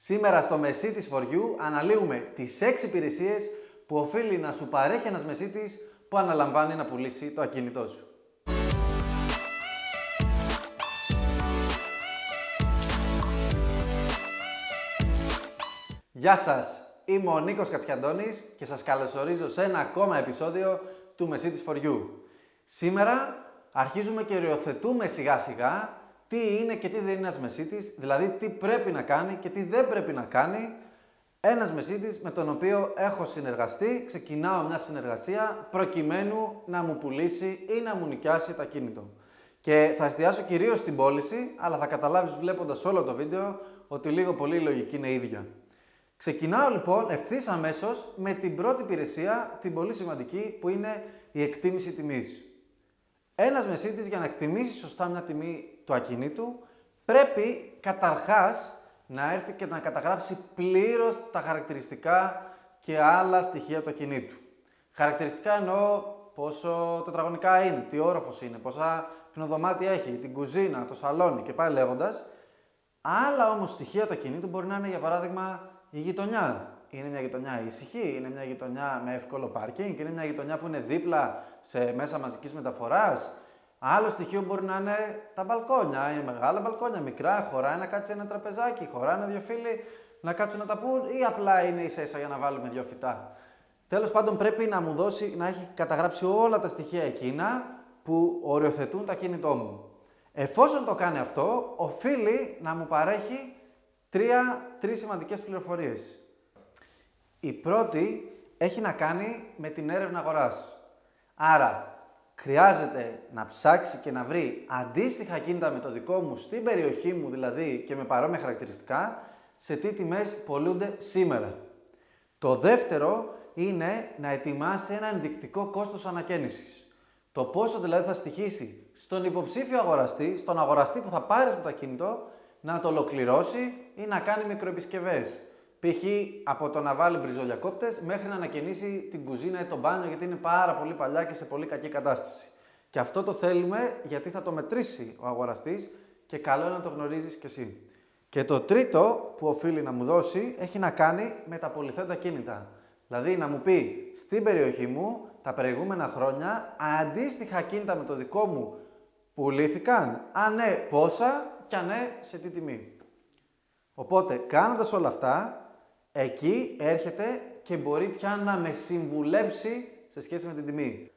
Σήμερα στο Μεσίτης for You αναλύουμε τις 6 υπηρεσίες που οφείλει να σου παρέχει ένας Μεσίτης που αναλαμβάνει να πουλήσει το ακίνητό σου. Γεια σας! Είμαι ο Νίκος Κατσιαντώνης και σας καλωσορίζω σε ένα ακόμα επεισόδιο του Μεσίτης for You. Σήμερα αρχίζουμε και οριοθετούμε σιγά σιγά τι είναι και τι δεν είναι ένας μεσίτης, δηλαδή τι πρέπει να κάνει και τι δεν πρέπει να κάνει ένας μεσίτης με τον οποίο έχω συνεργαστεί, ξεκινάω μια συνεργασία προκειμένου να μου πουλήσει ή να μου νοικιάσει το ακίνητο. Και θα εστιάσω κυρίως στην πώληση, αλλά θα καταλάβεις βλέποντας όλο το βίντεο ότι λίγο πολύ η λογική είναι ίδια. Ξεκινάω λοιπόν ευθύς αμέσως με την πρώτη υπηρεσία, την πολύ σημαντική, που είναι η εκτίμηση τιμής. Ένας μεσίτης για να εκτιμήσει σωστά μια τιμή του ακινήτου πρέπει καταρχάς να έρθει και να καταγράψει πλήρως τα χαρακτηριστικά και άλλα στοιχεία του ακινήτου. Χαρακτηριστικά εννοώ πόσο τετραγωνικά είναι, τι όροφος είναι, πόσα πνοδωμάτια έχει, την κουζίνα, το σαλόνι και πάει λέγοντας. Άλλα όμως στοιχεία του ακινήτου μπορεί να είναι για παράδειγμα η γειτονιά. Είναι μια γειτονιά ήσυχη, είναι μια γειτονιά με εύκολο πάρκινγκ, είναι μια γειτονιά που είναι δίπλα σε μέσα μαζικής μεταφοράς. Άλλο στοιχείο μπορεί να είναι τα μπαλκόνια. Είναι μεγάλα μπαλκόνια, μικρά, χωράει να κάτσει ένα τραπεζάκι, χωράει δύο φίλοι να κάτσουν να τα πούν ή απλά είναι ίσα ίσα για να βάλουμε δύο φυτά. Τέλος πάντων πρέπει να μου δώσει, να έχει καταγράψει όλα τα στοιχεία εκείνα που οριοθετούν τα κίνητό μου. Εφόσον το κάνει αυτό, οφείλει να μου παρέχει τρία, τρεις σημαντικές πληροφορίες. Η πρώτη έχει να κάνει με την έρευνα αγοράς. Άρα, χρειάζεται να ψάξει και να βρει αντίστοιχα κίνητα με το δικό μου στην περιοχή μου δηλαδή και με παρόμοια χαρακτηριστικά σε τι τιμές πολλούνται σήμερα. Το δεύτερο είναι να ετοιμάσει ένα ενδεικτικό κόστος ανακαίνησης. Το πόσο δηλαδή θα στοιχήσει στον υποψήφιο αγοραστή, στον αγοραστή που θα πάρει αυτό το ακίνητο, να το ολοκληρώσει ή να κάνει μικροεπισκευές. Π.χ. από το να βάλει μπριζολιακόπτες μέχρι να ανακαινήσει την κουζίνα ή το μπάνιο γιατί είναι πάρα πολύ παλιά και σε πολύ κακή κατάσταση. Και αυτό το θέλουμε γιατί θα το μετρήσει ο αγοραστής και καλό είναι να το γνωρίζεις κι εσύ. Και το τρίτο που οφείλει να μου δώσει έχει να κάνει με τα πολυθέτα κίνητα. Δηλαδή να μου πει στην περιοχή μου τα προηγούμενα χρόνια αντίστοιχα κίνητα με το δικό μου πουλήθηκαν. Αν ναι, πόσα; Και αν ναι, σε τι τιμή. Οπότε κάνοντας όλα αυτά, εκεί έρχεται και μπορεί πια να με συμβουλέψει σε σχέση με την τιμή.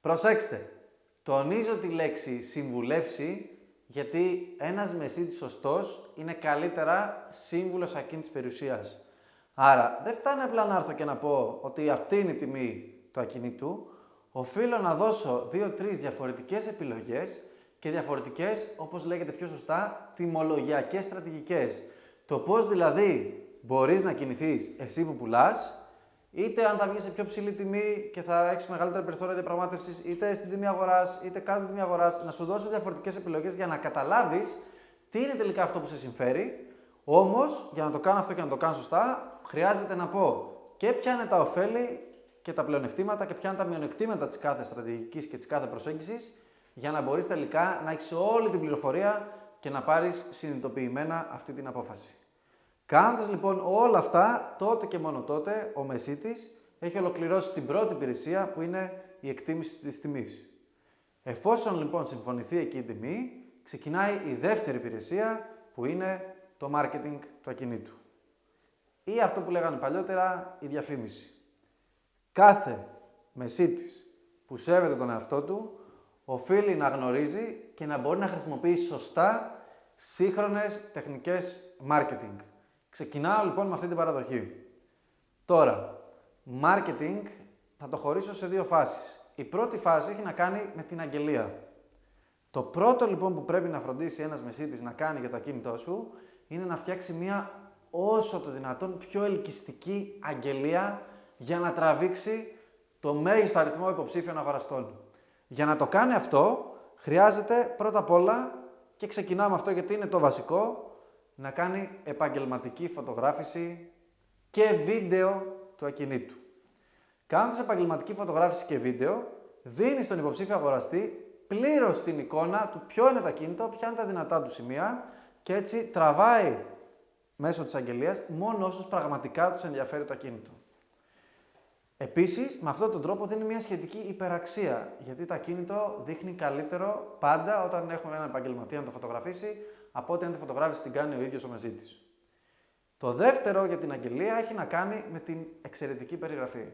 Προσέξτε, τονίζω τη λέξη συμβουλέψει γιατί ένας μεσίτης σωστός είναι καλύτερα σύμβουλος εκείνης της περιουσίας. Άρα δεν φτάνει απλά να έρθω και να πω ότι αυτή είναι η τιμή του ακινήτου, οφείλω να δώσω δύο-τρεις διαφορετικές επιλογές και διαφορετικές, όπως λέγεται πιο σωστά, τιμολογιακές στρατηγικές. Το πώς δηλαδή μπορείς να κινηθείς εσύ που πουλάς, είτε αν θα βγεις σε πιο ψηλή τιμή και θα έχεις μεγαλύτερη περιθώρια διαπραγμάτευσης, είτε στην τιμή αγοράς, είτε κάτω την τιμή αγοράς, να σου δώσω διαφορετικές επιλογές για να καταλάβεις τι είναι τελικά αυτό που σε συμφέρει. Όμως, για να το κάνω αυτό και να το κάνω σωστά, χρειάζεται να πω και ποια είναι τα ωφέλη και τα πλεονεκτήματα και ποια είναι τα μειονεκτήματα της κάθε στρατηγικής και της κάθε προσέγγισης, για να μπορείς τελικά να έχεις όλη την πληροφορία και να πάρεις συνειδητοποιημένα αυτή την απόφαση. Κάνοντας λοιπόν όλα αυτά, τότε και μόνο τότε ο Μεσίτης έχει ολοκληρώσει την πρώτη υπηρεσία που είναι η εκτίμηση της τιμής. Εφόσον λοιπόν συμφωνηθεί εκεί η τιμή, ξεκινάει η δεύτερη υπηρεσία που είναι το marketing του ακινήτου. Ή αυτό που λέγανε παλιότερα η διαφήμιση. Κάθε μεσίτης που σέβεται τον εαυτό του οφείλει να γνωρίζει και να μπορεί να χρησιμοποιεί σωστά σύγχρονες τεχνικές marketing. Ξεκινάω λοιπόν με αυτή την παραδοχή. Τώρα, marketing θα το χωρίσω σε δύο φάσεις. Η πρώτη φάση έχει να κάνει με την αγγελία. Το πρώτο λοιπόν που πρέπει να φροντίσει ένας μεσίτης να κάνει για το ακίνητό σου είναι να φτιάξει μια όσο το δυνατόν πιο ελκυστική αγγελία για να τραβήξει το μέγιστο αριθμό υποψήφιων αγοραστών. Για να το κάνει αυτό χρειάζεται πρώτα απ' όλα και ξεκινάω με αυτό γιατί είναι το βασικό να κάνει επαγγελματική φωτογράφηση και βίντεο του ακινήτου. Κάνοντας επαγγελματική φωτογράφηση και βίντεο, δίνει στον υποψήφιο αγοραστή πλήρως την εικόνα του ποιο είναι το ακίνητο, ποια είναι τα δυνατά του σημεία και έτσι τραβάει μέσω της αγγελίας μόνο όσους πραγματικά τους ενδιαφέρει το ακίνητο. Επίσης, με αυτόν τον τρόπο δίνει μια σχετική υπεραξία. Γιατί το ακίνητο δείχνει καλύτερο πάντα όταν έχουμε έναν επαγγελματία να το φωτογραφίσει από ότι αν τη φωτογράφηση την κάνει ο ίδιος ο μεζίτη. Το δεύτερο για την αγγελία έχει να κάνει με την εξαιρετική περιγραφή.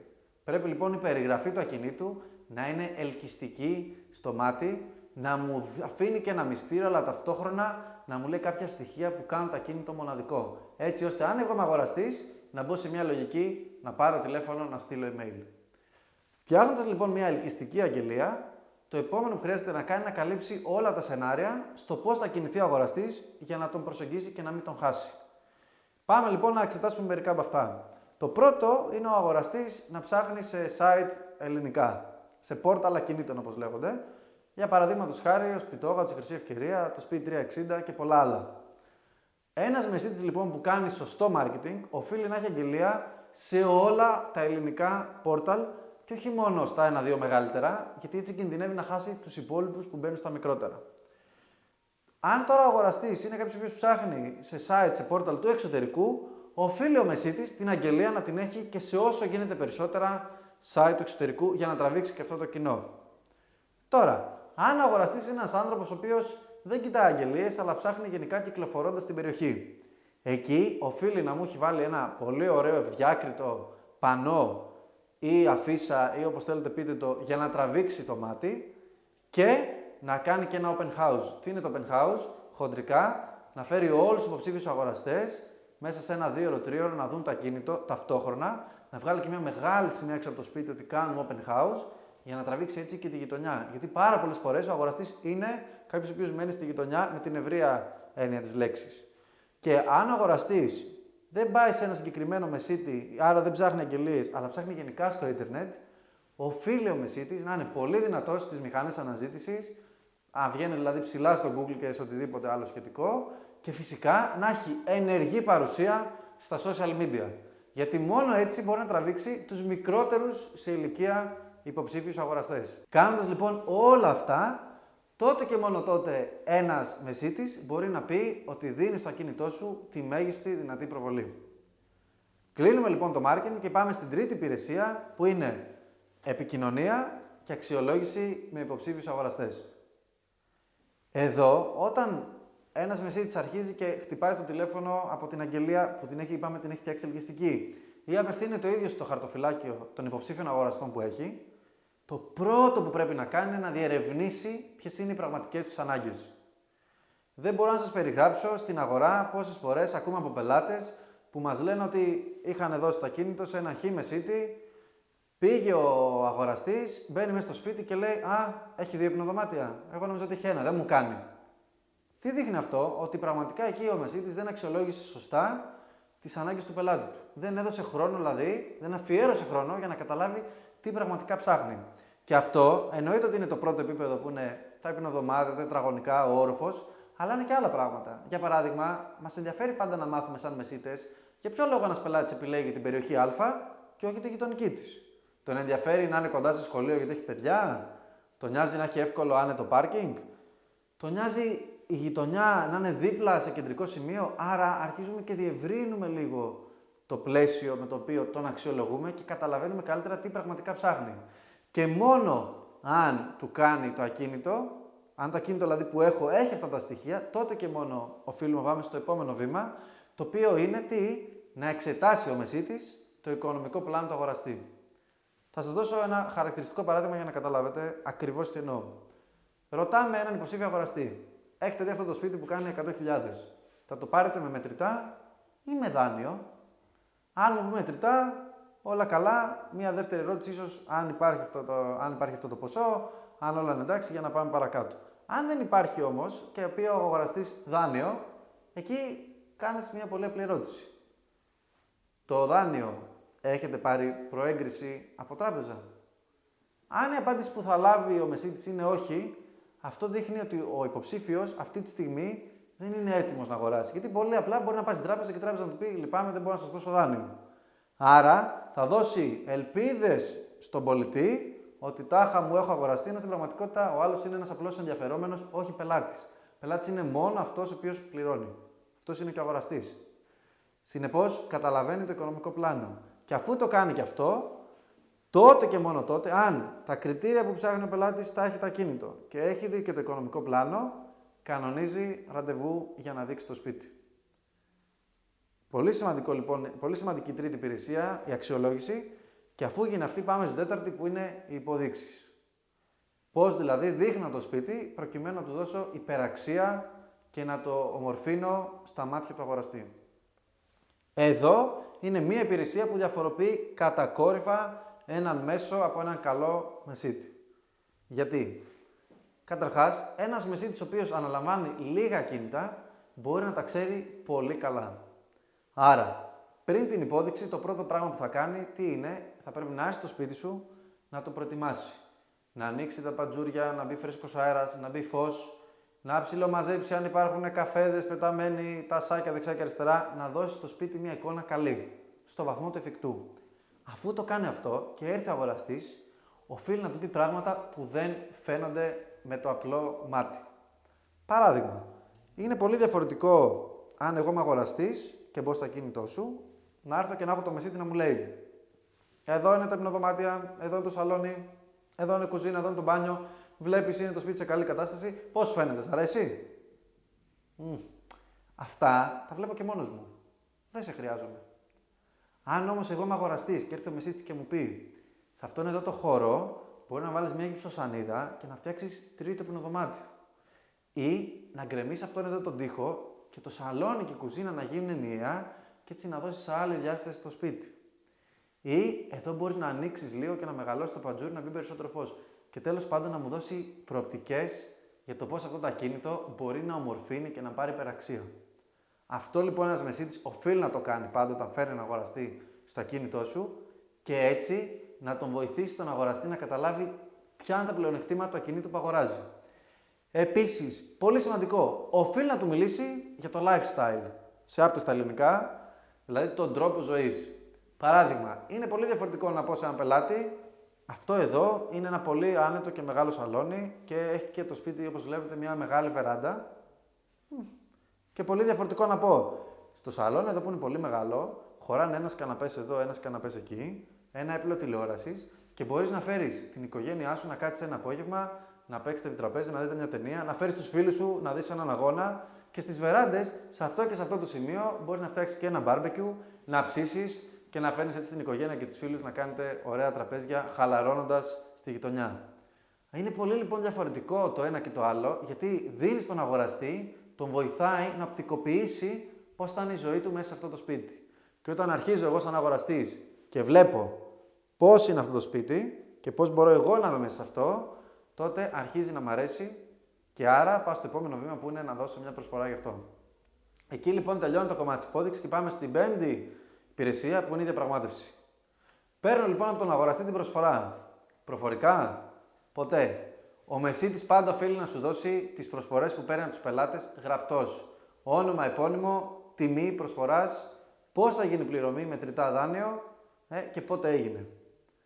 Πρέπει λοιπόν η περιγραφή του ακινήτου να είναι ελκυστική στο μάτι, να μου αφήνει και ένα μυστήριο, αλλά ταυτόχρονα να μου λέει κάποια στοιχεία που κάνουν το ακίνητο μοναδικό. Έτσι ώστε αν εγώ είμαι αγοραστής, να μπω σε μια λογική, να πάρω τηλέφωνο, να στείλω email. Φτιάχνοντας λοιπόν μια ελκυστική αγγελία, το επόμενο που χρειάζεται να κάνει είναι να καλύψει όλα τα σενάρια στο πώς θα κινηθεί ο αγοραστής για να τον προσεγγίσει και να μην τον χάσει. Πάμε λοιπόν να εξετάσουμε μερικά από αυτά. Το πρώτο είναι ο αγοραστής να ψάχνει σε site ελληνικά, σε πόρταλ ακινήτων όπως λέγονται. Για παραδείγματος χάρη, ο Σπιτόγα, η Χρυσή Ευκαιρία, το Speed 360 και πολλά άλλα. Ένας μεσίτης λοιπόν που κάνει σωστό marketing οφείλει να έχει αγγελία σε όλα τα ελληνικά πόρταλ και όχι μόνο στα ένα-δύο μεγαλύτερα, γιατί έτσι κινδυνεύει να χάσει τους υπόλοιπους που μπαίνουν στα μικρότερα. Αν τώρα ο αγοραστής είναι κάποιος που ψάχνει σε site, σε πόρταλ του εξωτερικού, οφείλει ο μεσίτης την αγγελία να την έχει και σε όσο γίνεται περισσότερα site του εξωτερικού για να τραβήξει και αυτό το κοινό. Τώρα, αν ο αγοραστής είναι ένας άνθρωπος ο οποίος δεν κοιτάει αγγελίες, αλλά ψάχνει γενικά κυκλοφορώντας στην περιοχή. Εκεί οφείλει να μου έχει βάλει ένα πολύ ωραίο ευδιάκριτο πανό ή αφίσα ή όπως θέλετε πείτε το για να τραβήξει το μάτι και να κάνει και ένα open house. Τι είναι το open house, χοντρικά, να φέρει όλους τους υποψήφιους αγοραστές μέσα σε ένα δύο ώρο, να δουν το ακίνητο ταυτόχρονα, να βγάλει και μια μεγάλη σημαία έξω από το σπίτι ότι κάνουμε open house για να τραβήξει έτσι και τη γειτονιά. Γιατί πάρα πολλές φορές ο αγοραστής είναι κάποιος ο οποίος μένει στη γειτονιά με την ευρεία έννοια της λέξης. Και αν ο αγοραστής δεν πάει σε ένα συγκεκριμένο μεσίτη, άρα δεν ψάχνει αγγελίες, αλλά ψάχνει γενικά στο Ιντερνετ, οφείλει ο μεσίτης να είναι πολύ δυνατός στις μηχανές αναζήτησης, αν βγαίνει δηλαδή ψηλά στο Google και σε οτιδήποτε άλλο σχετικό, και φυσικά να έχει ενεργή παρουσία στα social media. Γιατί μόνο έτσι μπορεί να τραβήξει τους μικρότερους σε ηλικία υποψήφιους αγοραστές. Κάνοντας λοιπόν όλα αυτά, τότε και μόνο τότε ένας μεσίτης μπορεί να πει ότι δίνει στο ακίνητό σου τη μέγιστη δυνατή προβολή. Κλείνουμε λοιπόν το marketing και πάμε στην τρίτη υπηρεσία που είναι επικοινωνία και αξιολόγηση με υποψήφιους αγοραστές. Εδώ, όταν ένας μεσίτης αρχίζει και χτυπάει το τηλέφωνο από την αγγελία που την έχει, είπαμε, την έχει φτιάξει ελκυστική, ή απευθύνεται το ίδιος στο χαρτοφυλάκιο των υποψήφιων αγοραστών που έχει, το πρώτο που πρέπει να κάνει είναι να διερευνήσει ποιες είναι οι πραγματικές τους ανάγκες. Δεν μπορώ να σας περιγράψω στην αγορά πόσες φορές ακούμε από πελάτες που μας λένε ότι είχαν δώσει το ακίνητο σε ένα χ μεσίτη, πήγε ο αγοραστής, μπαίνει μέσα στο σπίτι και λέει Α, έχει δύο υπνοδωμάτια. Εγώ νομίζω ότι έχει ένα, δεν μου κάνει. Τι δείχνει αυτό, ότι πραγματικά εκεί ο μεσίτης δεν αξιολόγησε σωστά τις ανάγκες του πελάτη του. Δεν έδωσε χρόνο δηλαδή, δεν αφιέρωσε χρόνο για να καταλάβει τι πραγματικά ψάχνει. Και αυτό εννοείται ότι είναι το πρώτο επίπεδο που είναι τα υπνοδωμάτια, τα τετραγωνικά, ο όροφος, αλλά είναι και άλλα πράγματα. Για παράδειγμα, μας ενδιαφέρει πάντα να μάθουμε σαν μεσίτες για ποιο λόγο ένας πελάτης επιλέγει την περιοχή Α και όχι τη γειτονική της. Τον ενδιαφέρει να είναι κοντά στο σχολείο γιατί έχει παιδιά, τον νοιάζει να έχει εύκολο άνετο πάρκινγκ, τον νοιάζει η γειτονιά να είναι δίπλα σε κεντρικό σημείο, άρα αρχίζουμε και διευρύνουμε λίγο το πλαίσιο με το οποίο τον αξιολογούμε και καταλαβαίνουμε καλύτερα τι πραγματικά ψάχνει. Και μόνο αν του κάνει το ακίνητο, αν το ακίνητο δηλαδή που έχω έχει αυτά τα στοιχεία, τότε και μόνο οφείλουμε να πάμε στο επόμενο βήμα, το οποίο είναι τι, να εξετάσει ο μεσίτης το οικονομικό πλάνο του αγοραστή. Θα σας δώσω ένα χαρακτηριστικό παράδειγμα για να καταλάβετε ακριβώς τι εννοώ. Ρωτάμε έναν υποψήφιο αγοραστή. Έχετε δει αυτό το σπίτι που κάνει 100.000. Θα το πάρετε με μετρητά ή με δάνειο; Αν μου πούμε μετρητά, όλα καλά. Μία δεύτερη ερώτηση, ίσως αν, υπάρχει αυτό το, αν υπάρχει αυτό το ποσό, αν όλα είναι εντάξει, για να πάμε παρακάτω. Αν δεν υπάρχει όμως και πει ο αγοραστής δάνειο, εκεί κάνεις μια πολύ απλή ερώτηση. Το δάνειο έχετε πάρει προέγκριση από τράπεζα; Αν η απάντηση που θα λάβει ο μεσίτης είναι όχι, αυτό δείχνει ότι ο υποψήφιος αυτή τη στιγμή δεν είναι έτοιμος να αγοράσει. Γιατί πολύ απλά μπορεί να πάει στην τράπεζα και η τράπεζα να του πει: Λυπάμαι, δεν μπορώ να σας δώσω δάνειο. Άρα θα δώσει ελπίδες στον πολιτή ότι τάχα μου έχω αγοραστεί, ενώ στην πραγματικότητα ο άλλος είναι ένας απλός ενδιαφερόμενος, όχι πελάτης. Πελάτης είναι μόνο αυτός ο οποίος πληρώνει. Αυτός είναι και ο αγοραστής. Συνεπώς, καταλαβαίνει το οικονομικό πλάνο. Και αφού το κάνει και αυτό, τότε και μόνο τότε, αν τα κριτήρια που ψάχνει ο πελάτης τα έχει τα κίνητο και έχει δει και το οικονομικό πλάνο, κανονίζει ραντεβού για να δείξει το σπίτι. Πολύ, σημαντικό, λοιπόν, πολύ σημαντική τρίτη υπηρεσία, η αξιολόγηση. Και αφού γίνει αυτή, πάμε στην τέταρτη που είναι οι υποδείξεις. Πώς δηλαδή δείχνω το σπίτι προκειμένου να του δώσω υπεραξία και να το ομορφύνω στα μάτια του αγοραστή. Εδώ είναι μία υπηρεσία που διαφοροποιεί κατακόρυφα έναν μέσο από έναν καλό μεσίτη. Γιατί, καταρχάς, ένας μεσίτης ο οποίος αναλαμβάνει λίγα κίνητα μπορεί να τα ξέρει πολύ καλά. Άρα, πριν την υπόδειξη, το πρώτο πράγμα που θα κάνει, τι είναι, θα πρέπει να έρθει στο σπίτι σου, να το προετοιμάσει. Να ανοίξει τα παντζούρια, να μπει φρέσκος αέρας, να μπει φως, να ψιλομαζέψει αν υπάρχουν καφέδες πεταμένοι, τα σάκια δεξιά και αριστερά, να δώσει στο σπίτι μια εικόνα καλή, στο βαθμό του εφικτού. Αφού το κάνει αυτό και έρθει ο αγοραστής, οφείλει να του πει πράγματα που δεν φαίνονται με το απλό μάτι. Παράδειγμα, είναι πολύ διαφορετικό αν εγώ είμαι αγοραστής και μπω στο κινητό σου, να έρθω και να έχω το μεσίτη να μου λέει Εδώ είναι τα υπνοδωμάτια, εδώ είναι το σαλόνι, εδώ είναι η κουζίνα, εδώ είναι το μπάνιο. Βλέπεις, είναι το σπίτι σε καλή κατάσταση. Πώς φαίνεται, σ' αρέσει; Αυτά τα βλέπω και μόνος μου. Δεν σε χρειάζομαι. Αν όμως εγώ είμαι αγοραστής και έρθει το μεσίτης και μου πει σε αυτόν εδώ το χώρο μπορεί να βάλεις μια γυψοσανίδα και να φτιάξεις τρίτο πινοδωμάτιο. Ή να γκρεμίσεις αυτόν εδώ τον τοίχο και το σαλόνι και η κουζίνα να γίνουν ενιαία και έτσι να δώσεις άλλη διάσταση στο σπίτι. Ή εδώ μπορείς να ανοίξεις λίγο και να μεγαλώσεις το παντζούρι να μπει περισσότερο φως. Και τέλος πάντων να μου δώσει προοπτικές για το πώς αυτό το ακίνητο μπορεί να ομορφύνει και να πάρει υπεραξία. Αυτό λοιπόν ένας μεσίτης οφείλει να το κάνει πάντα όταν φέρει ένα αγοραστή στο ακίνητό σου και έτσι να τον βοηθήσει τον αγοραστή να καταλάβει ποια είναι τα πλεονεκτήματα του ακινήτου που αγοράζει. Επίσης, πολύ σημαντικό, οφείλει να του μιλήσει για το lifestyle. Σε άπτες στα ελληνικά, δηλαδή τον τρόπο ζωής. Παράδειγμα, είναι πολύ διαφορετικό να πω σε έναν πελάτη, αυτό εδώ είναι ένα πολύ άνετο και μεγάλο σαλόνι και έχει και το σπίτι, όπως βλέπετε, μια μεγάλη βεράντα. Και πολύ διαφορετικό να πω, στο σαλόνι εδώ που είναι πολύ μεγάλο, χωράνε ένας καναπές εδώ, ένας καναπές εκεί, ένα έπλο τηλεόρασης και μπορείς να φέρεις την οικογένειά σου να κάτσει ένα απόγευμα, να παίξετε τραπέζι, να δείτε μια ταινία, να φέρεις τους φίλους σου να δεις έναν αγώνα και στις βεράντες, σε αυτό και σε αυτό το σημείο, μπορείς να φτιάξεις και ένα barbecue, να ψήσεις και να φέρνεις έτσι την οικογένεια και τους φίλους να κάνετε ωραία τραπέζια, χαλαρώνοντας στη γειτονιά. Είναι πολύ λοιπόν διαφορετικό το ένα και το άλλο, γιατί δίνεις τον αγοραστή, τον βοηθάει να οπτικοποιήσει πώς θα είναι η ζωή του μέσα σε αυτό το σπίτι. Και όταν αρχίζω εγώ σαν αγοραστής και βλέπω πώς είναι αυτό το σπίτι και πώς μπορώ εγώ να είμαι μέσα σε αυτό, τότε αρχίζει να μ' αρέσει και άρα πάω στο επόμενο βήμα που είναι να δώσω μια προσφορά γι' αυτό. Εκεί λοιπόν τελειώνει το κομμάτι της υπόδειξη και πάμε στην πέμπτη υπηρεσία που είναι η διαπραγμάτευση. Παίρνω λοιπόν από τον αγοραστή την προσφορά. Προφορικά, ποτέ. Ο μεσίτης πάντα οφείλει να σου δώσει τις προσφορές που παίρνει από τους πελάτες γραπτός. Όνομα, επώνυμο, τιμή προσφοράς, πώς θα γίνει πληρωμή με τριτά δάνειο ε, και πότε έγινε.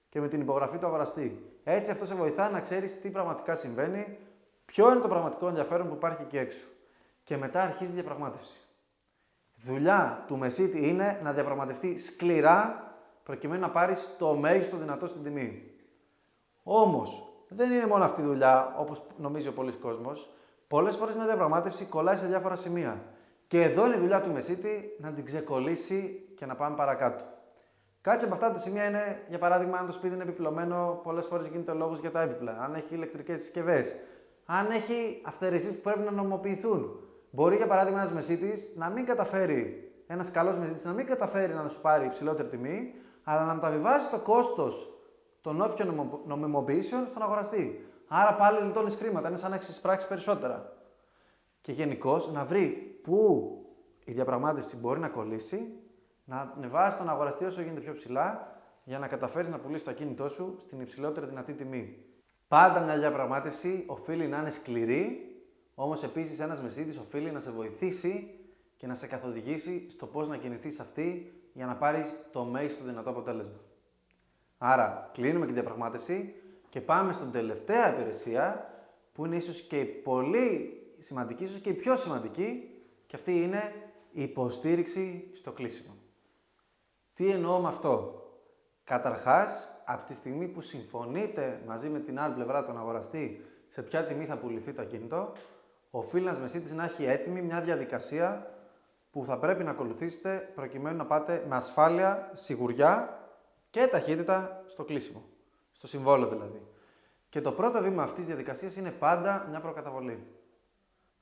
Και με την υπογραφή του αγοραστή. Έτσι αυτό σε βοηθά να ξέρεις τι πραγματικά συμβαίνει, ποιο είναι το πραγματικό ενδιαφέρον που υπάρχει εκεί έξω. Και μετά αρχίζει η διαπραγμάτευση. Δουλειά του μεσίτη είναι να διαπραγματευτεί σκληρά προκειμένου να πάρεις το μέγιστο δυνατό στην τιμή. Όμως, δεν είναι μόνο αυτή η δουλειά όπως νομίζει ο πολλής κόσμος. Πολλές φορές μια διαπραγμάτευση κολλάει σε διάφορα σημεία. Και εδώ είναι η δουλειά του μεσίτη να την ξεκολλήσει και να πάμε παρακάτω. Κάποια από αυτά τα σημεία είναι, για παράδειγμα, αν το σπίτι είναι επιπλωμένο, πολλές φορές γίνεται λόγος για τα έπιπλα. Αν έχει ηλεκτρικές συσκευές. Αν έχει αυθαιρεσίες που πρέπει να νομοποιηθούν. Μπορεί για παράδειγμα ένας μεσίτης να μην καταφέρει, ένας καλός μεσίτης να μην καταφέρει να σου πάρει υψηλότερη τιμή, αλλά να μεταβιβάζει το κόστος των όποιων νομιμοποιήσεων στον αγοραστή. Άρα πάλι λιτώνεις χρήματα, είναι σαν να έχεις εισπράξει περισσότερα. Και γενικώς να βρει πού η διαπραγμάτευση μπορεί να κολλήσει, να ανεβάσει τον αγοραστή όσο γίνεται πιο ψηλά, για να καταφέρεις να πουλήσεις το ακίνητό σου στην υψηλότερη δυνατή τιμή. Πάντα μια διαπραγμάτευση οφείλει να είναι σκληρή Όμως επίσης ένας μεσίτης οφείλει να σε βοηθήσει και να σε καθοδηγήσει στο πώς να κινηθείς αυτή για να πάρεις το μέγιστο δυνατό αποτέλεσμα. Άρα, κλείνουμε και την διαπραγμάτευση και πάμε στην τελευταία υπηρεσία που είναι ίσως και η πολύ σημαντική, ίσως και η πιο σημαντική, και αυτή είναι υποστήριξη στο κλείσιμο. Τι εννοώ με αυτό; Καταρχάς, από τη στιγμή που συμφωνείτε μαζί με την άλλη πλευρά τον αγοραστή σε ποια τιμή θα πουληθεί το ακίνητο, οφείλει ένας μεσίτης να έχει έτοιμη μια διαδικασία που θα πρέπει να ακολουθήσετε προκειμένου να πάτε με ασφάλεια, σιγουριά και ταχύτητα στο κλείσιμο. Στο συμβόλαιο δηλαδή. Και το πρώτο βήμα αυτής της διαδικασίας είναι πάντα μια προκαταβολή.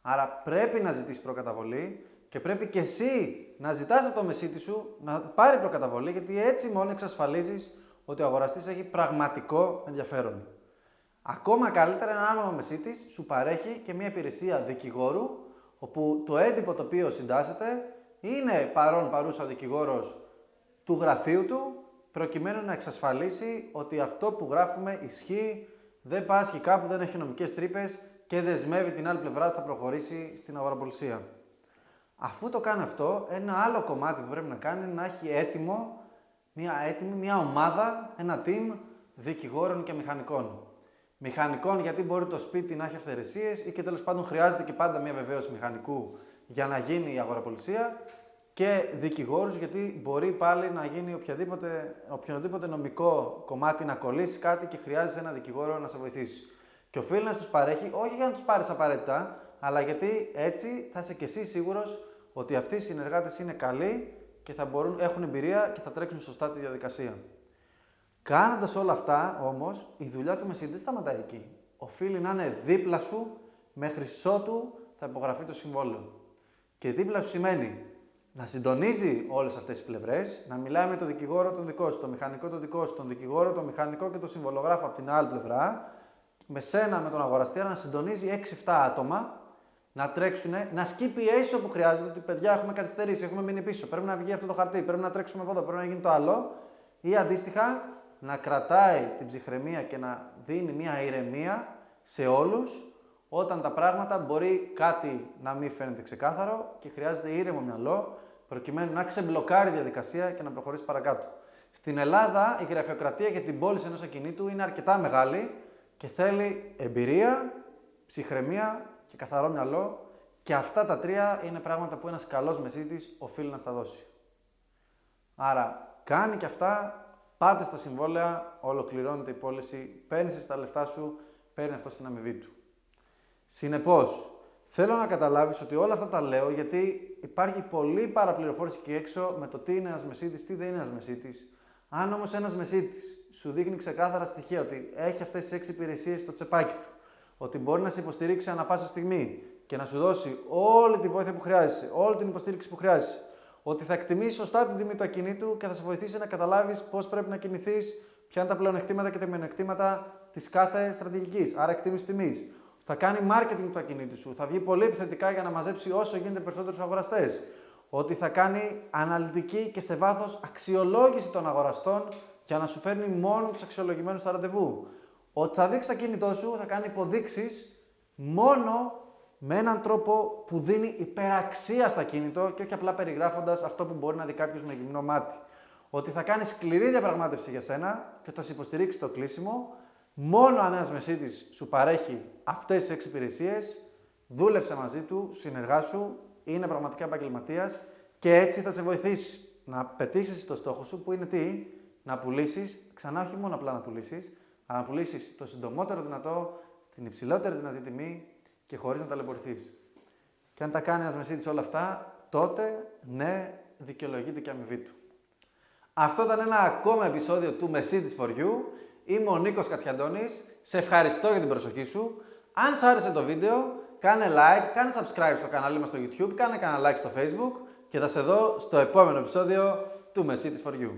Άρα πρέπει να ζητήσεις προκαταβολή και πρέπει και εσύ να ζητάς από το μεσίτη σου να πάρει προκαταβολή γιατί έτσι μόνο εξασφαλίζεις ότι ο αγοραστής έχει πραγματικό ενδιαφέρον. Ακόμα καλύτερα ένα άλλο μεσίτης σου παρέχει και μια υπηρεσία δικηγόρου όπου το έντυπο το οποίο συντάσσεται είναι παρόν παρούσα δικηγόρος του γραφείου του προκειμένου να εξασφαλίσει ότι αυτό που γράφουμε ισχύει, δεν πάσχει κάπου, δεν έχει νομικές τρύπες και δεσμεύει την άλλη πλευρά ότι θα προχωρήσει στην αγοραπολισία. Αφού το κάνει αυτό, ένα άλλο κομμάτι που πρέπει να κάνει είναι να έχει έτοιμο, μια έτοιμη, μια ομάδα, ένα team δικηγόρων και μηχανικών. Μηχανικών γιατί μπορεί το σπίτι να έχει αυθαιρεσίες ή και τέλος πάντων χρειάζεται και πάντα μια βεβαίωση μηχανικού για να γίνει η αγοραπολισία και δικηγόρους γιατί μπορεί πάλι να γίνει οποιαδήποτε, οποιοδήποτε νομικό κομμάτι να κολλήσει κάτι και χρειάζεται ένα δικηγόρο να σε βοηθήσει. Και οφείλει να τους παρέχει, όχι για να τους πάρεις απαραίτητα, αλλά γιατί έτσι θα είσαι και εσύ σίγουρος ότι αυτοί οι συνεργάτες είναι καλοί και θα μπορούν, έχουν εμπειρία και θα τρέξουν σωστά τη διαδικασία. Κάνοντας όλα αυτά όμως, η δουλειά του Μεσίτη δεν σταματάει εκεί. Οφείλει να είναι δίπλα σου μέχρι ότου θα υπογραφεί το συμβόλαιο. Και δίπλα σου σημαίνει να συντονίζει όλες αυτές τις πλευρές, να μιλάει με τον δικηγόρο τον δικό σου, τον μηχανικό τον δικό σου, τον δικηγόρο, τον μηχανικό και τον συμβολογράφο από την άλλη πλευρά, με σένα, με τον αγοραστή, να συντονίζει 6-7 άτομα να τρέξουν, να ασκεί πιέσει όπου χρειάζεται. Ότι παιδιά έχουμε καθυστερήσει, έχουμε μείνει πίσω. Πρέπει να βγει αυτό το χαρτί, πρέπει να τρέξουμε από εδώ, πρέπει να γίνει το άλλο. Ή αντίστοιχα να κρατάει την ψυχραιμία και να δίνει μια ηρεμία σε όλους όταν τα πράγματα μπορεί κάτι να μην φαίνεται ξεκάθαρο και χρειάζεται ήρεμο μυαλό προκειμένου να ξεμπλοκάρει η διαδικασία και να προχωρήσει παρακάτω. Στην Ελλάδα η γραφειοκρατία για την πώληση ενός ακινήτου είναι αρκετά μεγάλη και θέλει εμπειρία, ψυχραιμία και καθαρό μυαλό και αυτά τα τρία είναι πράγματα που ένας καλός μεσίτης οφείλει να στα δώσει. Άρα κάνει και αυτά, πάτε στα συμβόλαια, ολοκληρώνεται η πώληση, παίρνεις τα λεφτά σου, παίρνει αυτό στην αμοιβή του. Συνεπώς, θέλω να καταλάβεις ότι όλα αυτά τα λέω γιατί υπάρχει πολλή παραπληροφόρηση εκεί έξω με το τι είναι ένας μεσίτης, τι δεν είναι ένας μεσίτης. Αν όμως ένας μεσίτης σου δείχνει ξεκάθαρα στοιχεία ότι έχει αυτές τις έξι υπηρεσίες στο τσεπάκι του, ότι μπορεί να σε υποστηρίξει ανα πάσα στιγμή και να σου δώσει όλη τη βοήθεια που χρειάζεσαι, όλη την υποστήριξη που χρειάζεσαι, ότι θα εκτιμήσεις σωστά την τιμή του ακινήτου και θα σε βοηθήσει να καταλάβεις πώς πρέπει να κινηθείς, ποια είναι τα πλεονεκτήματα και τα μειονεκτήματα της κάθε στρατηγικής, άρα εκτίμηση τιμής. Θα κάνει marketing του ακινήτου σου, θα βγει πολύ επιθετικά για να μαζέψει όσο γίνεται περισσότερους αγοραστές. Ότι θα κάνει αναλυτική και σε βάθος αξιολόγηση των αγοραστών για να σου φέρνει μόνο τους αξιολογημένους στα ραντεβού. Ότι θα δείξει τα κινητό σου, θα κάνει υποδείξεις μόνο με έναν τρόπο που δίνει υπεραξία στα κινητό και όχι απλά περιγράφοντας αυτό που μπορεί να δει κάποιος με γυμνό μάτι. Ότι θα κάνει σκληρή διαπραγμάτευση για σένα και θα σε υποστηρίξει το κλείσιμο μόνο αν ένας μεσίτης σου παρέχει αυτές τις έξι υπηρεσίε, δούλεψε μαζί του, συνεργάσου, είναι πραγματικά επαγγελματίας και έτσι θα σε βοηθήσει να πετύχεις το στόχο σου που είναι τι, να πουλήσεις, ξανά όχι μόνο απλά να πουλήσεις, αλλά να πουλήσει το συντομότερο δυνατό, στην υψηλότερη δυνατή τιμή και χωρίς να ταλαιπωρηθείς. Και αν τα κάνει ένας μεσίτης όλα αυτά, τότε ναι, δικαιολογείται και αμοιβή του. Αυτό ήταν ένα ακόμα επεισόδιο του Mercedes for You. Είμαι ο Νίκος Κατσιαντώνης. Σε ευχαριστώ για την προσοχή σου. Αν σου άρεσε το βίντεο, κάνε like, κάνε subscribe στο κανάλι μας στο YouTube, κάνε κανένα like στο Facebook και θα σε δω στο επόμενο επεισόδιο του Mercedes for You.